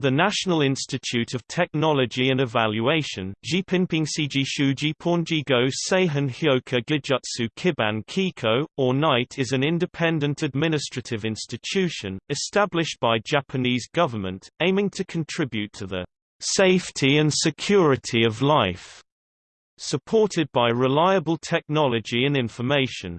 The National Institute of Technology and Evaluation Kiban Kiko, or NITE is an independent administrative institution, established by Japanese government, aiming to contribute to the safety and security of life, supported by reliable technology and information.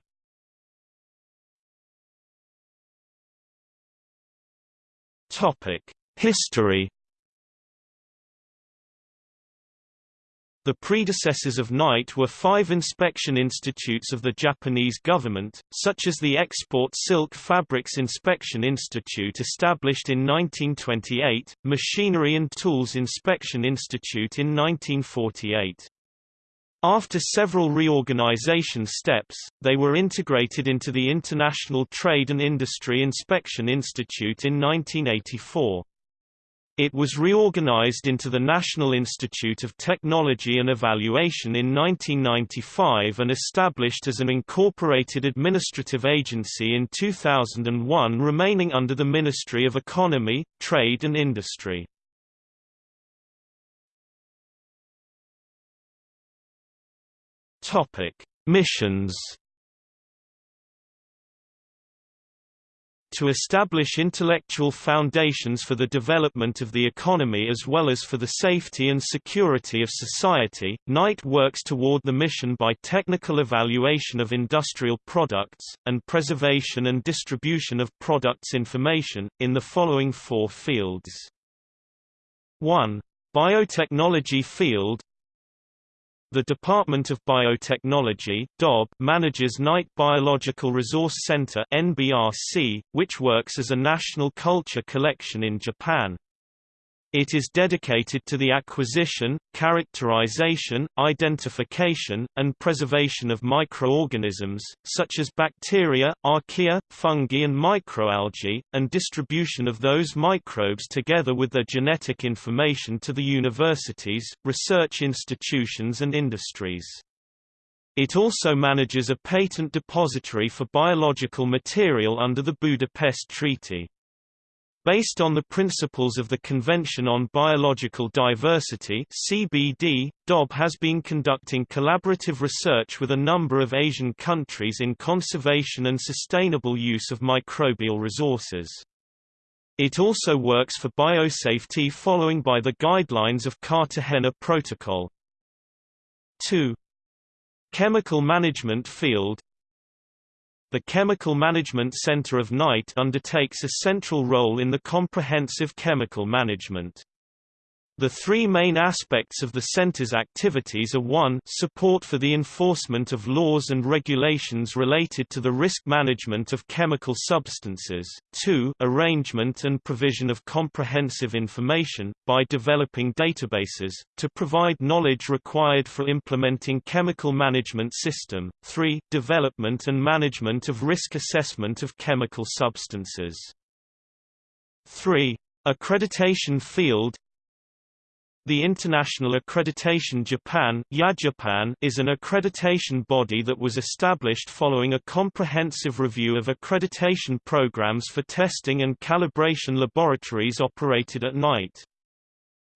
Topic History The predecessors of NITE were five inspection institutes of the Japanese government, such as the Export Silk Fabrics Inspection Institute established in 1928, Machinery and Tools Inspection Institute in 1948. After several reorganization steps, they were integrated into the International Trade and Industry Inspection Institute in 1984. It was reorganized into the National Institute of Technology and Evaluation in 1995 and established as an incorporated administrative agency in 2001 remaining under the Ministry of Economy, Trade and Industry. Missions to establish intellectual foundations for the development of the economy as well as for the safety and security of society. NITE works toward the mission by technical evaluation of industrial products, and preservation and distribution of products information, in the following four fields. 1. Biotechnology field the Department of Biotechnology DOB manages NITE Biological Resource Center NBRC, which works as a national culture collection in Japan. It is dedicated to the acquisition, characterization, identification, and preservation of microorganisms, such as bacteria, archaea, fungi and microalgae, and distribution of those microbes together with their genetic information to the universities, research institutions and industries. It also manages a patent depository for biological material under the Budapest Treaty. Based on the principles of the Convention on Biological Diversity CBD, DOB has been conducting collaborative research with a number of Asian countries in conservation and sustainable use of microbial resources. It also works for biosafety following by the guidelines of Cartagena Protocol. 2. Chemical management field the Chemical Management Center of NITE undertakes a central role in the comprehensive chemical management. The three main aspects of the Center's activities are 1 support for the enforcement of laws and regulations related to the risk management of chemical substances, 2 arrangement and provision of comprehensive information, by developing databases, to provide knowledge required for implementing chemical management system, 3 development and management of risk assessment of chemical substances. 3. Accreditation field the International Accreditation Japan is an accreditation body that was established following a comprehensive review of accreditation programs for testing and calibration laboratories operated at NITE.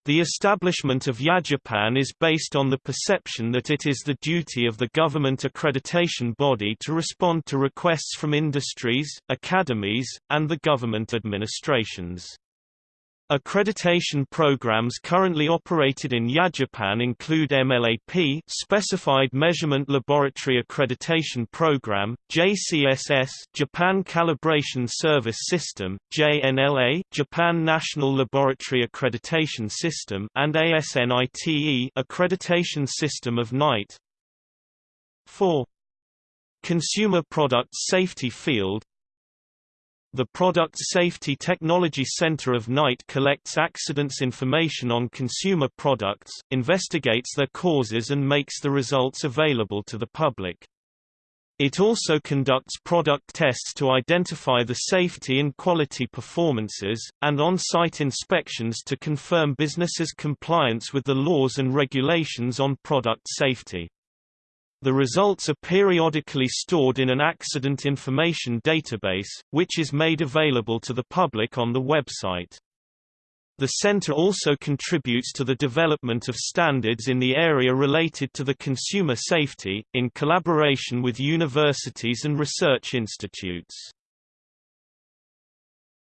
The establishment of IAJapan is based on the perception that it is the duty of the government accreditation body to respond to requests from industries, academies, and the government administrations. Accreditation programs currently operated in IAJapan include MLAP Specified Measurement Laboratory Accreditation Program, JCSS Japan Calibration Service System, JNLA Japan National Laboratory Accreditation System and ASNITE Accreditation System of NITE. 4. Consumer Products Safety Field the Product Safety Technology Center of NITE collects accidents information on consumer products, investigates their causes and makes the results available to the public. It also conducts product tests to identify the safety and quality performances, and on-site inspections to confirm businesses' compliance with the laws and regulations on product safety. The results are periodically stored in an accident information database, which is made available to the public on the website. The center also contributes to the development of standards in the area related to the consumer safety, in collaboration with universities and research institutes.